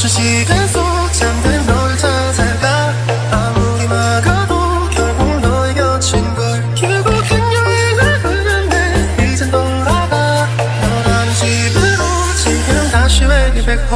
멈춘 시간 속 잠든 널 찾아가. 아무리 막아도 결국 너의 곁인 걸 결국엔 여행을 흘렸네 이젠 돌아가. 너라는 집으로 지금 다시 way back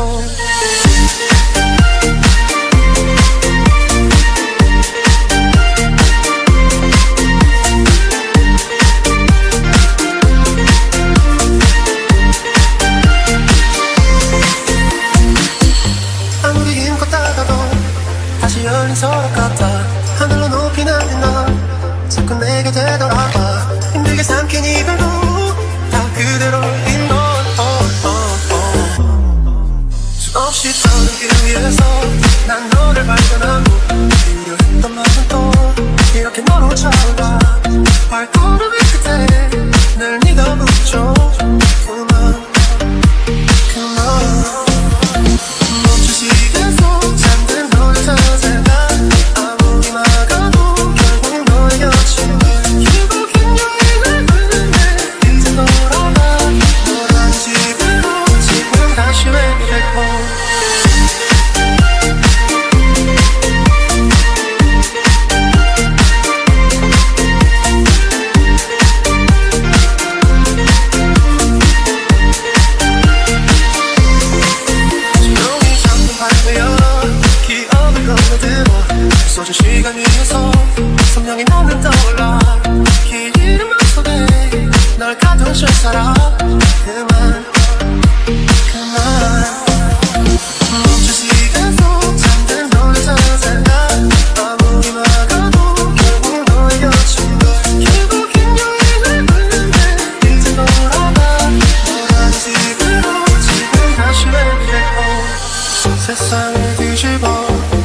세상을 뒤집어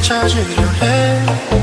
찾으려 해.